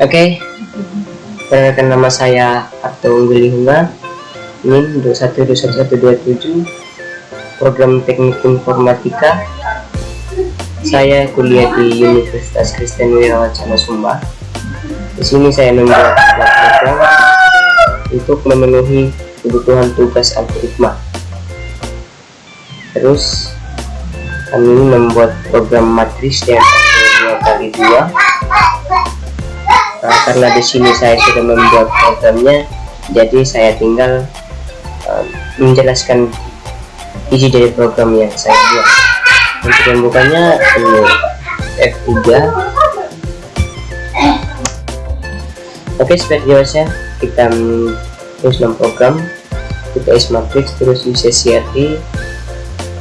Oke, perkenalkan nama saya Arto Ungguli Hunga NIM 212127 Program Teknik Informatika. Saya kuliah di Universitas Kristen Wirawacana Sumba. Di sini saya membuat program untuk memenuhi kebutuhan tugas algoritma. Terus kami membuat program matris yang dua kali dua nah, karena di sini saya sudah membuat programnya jadi saya tinggal uh, menjelaskan isi dari program yang saya buat. Untuk membukanya ini F3 oke seperti biasa kita terus program kita is matrix terus use CRT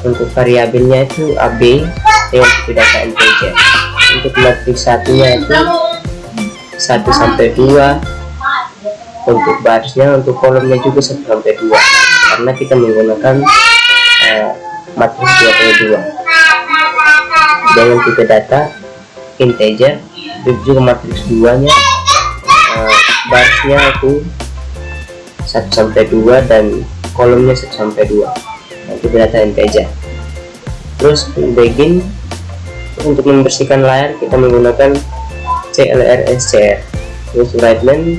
untuk variabelnya itu AB yang tidak integer untuk matrix satunya itu 1 sampai 2 untuk barisnya untuk kolomnya juga 1 sampai 2 karena kita menggunakan uh, matriks 2 kali 2 dengan tipe data integer dan juga matriks 2 nya uh, barisnya itu 1 sampai 2 dan kolomnya 1 sampai 2 nah, tipe data integer. Terus begin untuk membersihkan layar kita menggunakan CLRSCR terus line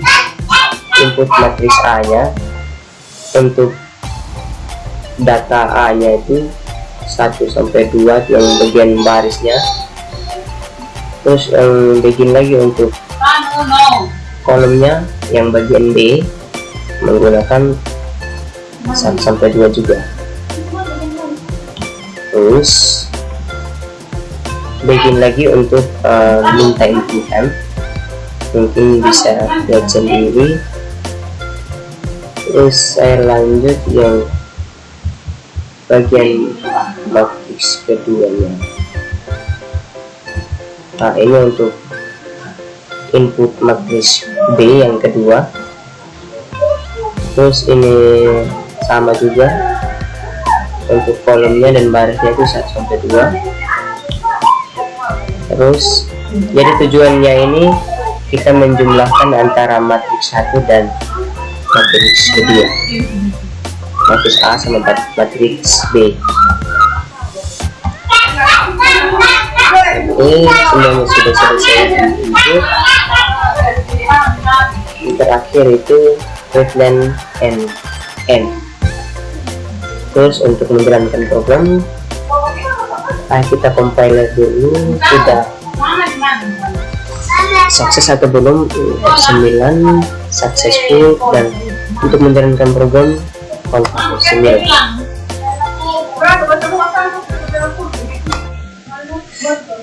input matriks A nya. Untuk data A nya itu 1 sampai 2 yang bagian barisnya. Terus yang bikin lagi untuk kolomnya yang bagian B menggunakan 1 sampai 2 juga. Terus bikin lagi untuk uh, minta input mungkin bisa lihat sendiri. Terus saya lanjut yang bagian matriks keduanya. Nah ini untuk input matriks B yang kedua. Terus ini sama juga. Untuk kolomnya dan barisnya itu 1 sampai 2 terus. Jadi tujuannya ini kita menjumlahkan antara matriks satu dan matriks kedua. Matriks A sama matriks B. Oke semuanya sudah selesai. Input terakhir itu readline and end terus untuk menjalankan program nah, kita compiler dulu? Sudah sukses atau belum? F9 successful. Dan untuk menjalankan program konfirmasi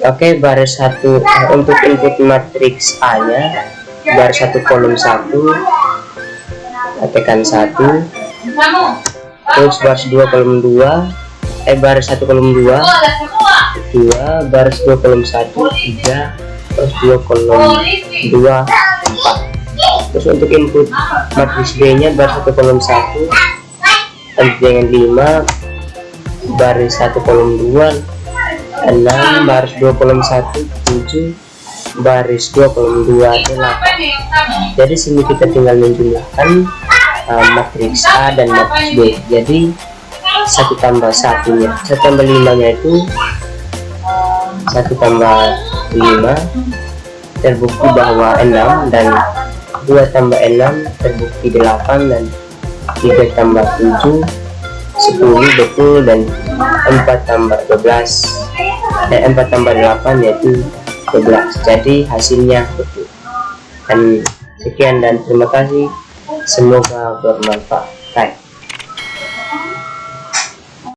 Oke, baris satu uh, untuk input matriks A nya baris satu kolom satu tekan satu. Terus baris dua kolom dua eh baris satu kolom dua. Dua baris dua kolom satu tiga baris dua kolom dua empat. Terus untuk input matriks B nya baris satu kolom satu dengan lima baris satu kolom dua enam baris dua kolom satu tujuh baris dua kolom dua delapan jadi sini kita tinggal menjumlahkan uh, matriks A dan matriks B. Jadi satu tambah satunya satu tambah limanya itu satu tambah lima terbukti bahwa enam dan dua tambah enam terbukti delapan dan tiga tambah tujuh sepuluh betul dan empat tambah dua belas. Dan empat tambah delapan yaitu dua belas. Jadi hasilnya betul. Dan sekian dan terima kasih. Semoga bermanfaat